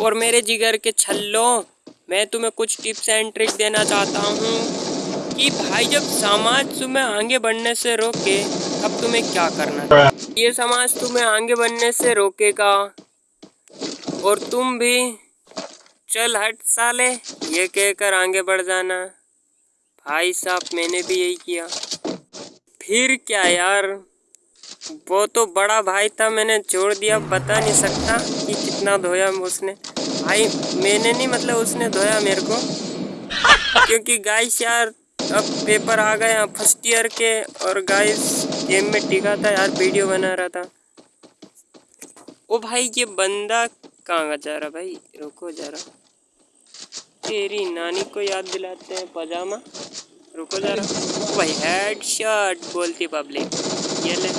और मेरे जिगर के छल्लो, मैं तुम्हें कुछ टिप्स एंड ट्रिक देना चाहता हूँ कि भाई जब समाज तुम्हें आगे बढ़ने से रोके, तब तुम्हें क्या करना ये समाज तुम्हें आगे बढ़ने से रोकेगा और तुम भी, चल हट साले, ये कहकर आगे बढ़ जाना। भाई साहब, मैंने भी यही किया। फिर क्या यार? वो तो बड़ा भाई था, मैंने छोड़ दिया, बता नहीं सकता कि कितना धोया उसने। भाई, मैंने नहीं मतलब उसने धोया मेरे को। क्योंकि गाइस यार, अब पेपर आ गए हैं फ़र्स्ट ईयर के, और गाइस गेम में टिका था यार वीडियो बना रहा था। ओ भाई, ये बंदा कहाँ जा रहा भाई? रुको जा रहा तेरी नानी को याद दिलाते हैं, पजामा। रुको जा रहा भाई हेड शॉट बोलती पब्लिक hiele